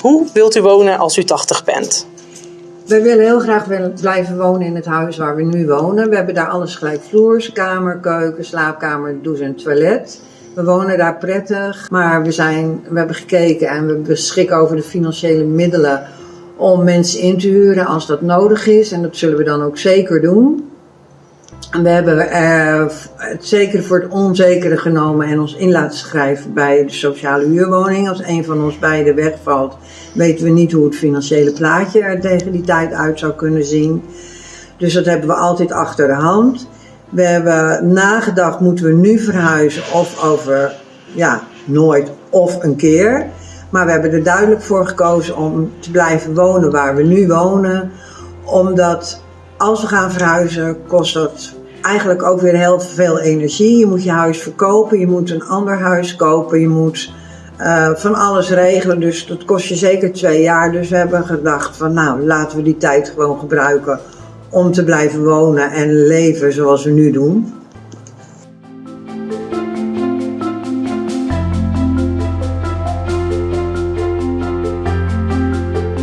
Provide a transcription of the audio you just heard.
Hoe wilt u wonen als u 80 bent? We willen heel graag blijven wonen in het huis waar we nu wonen. We hebben daar alles gelijkvloers, kamer, keuken, slaapkamer, douche en toilet. We wonen daar prettig, maar we, zijn, we hebben gekeken en we beschikken over de financiële middelen om mensen in te huren als dat nodig is. En dat zullen we dan ook zeker doen. We hebben eh, het zeker voor het onzekere genomen en ons in laten schrijven bij de sociale huurwoning. Als een van ons beiden wegvalt, weten we niet hoe het financiële plaatje er tegen die tijd uit zou kunnen zien. Dus dat hebben we altijd achter de hand. We hebben nagedacht, moeten we nu verhuizen of over, ja, nooit of een keer. Maar we hebben er duidelijk voor gekozen om te blijven wonen waar we nu wonen. Omdat als we gaan verhuizen, kost dat eigenlijk ook weer heel veel energie. Je moet je huis verkopen, je moet een ander huis kopen, je moet uh, van alles regelen. Dus dat kost je zeker twee jaar. Dus we hebben gedacht van nou, laten we die tijd gewoon gebruiken om te blijven wonen en leven zoals we nu doen.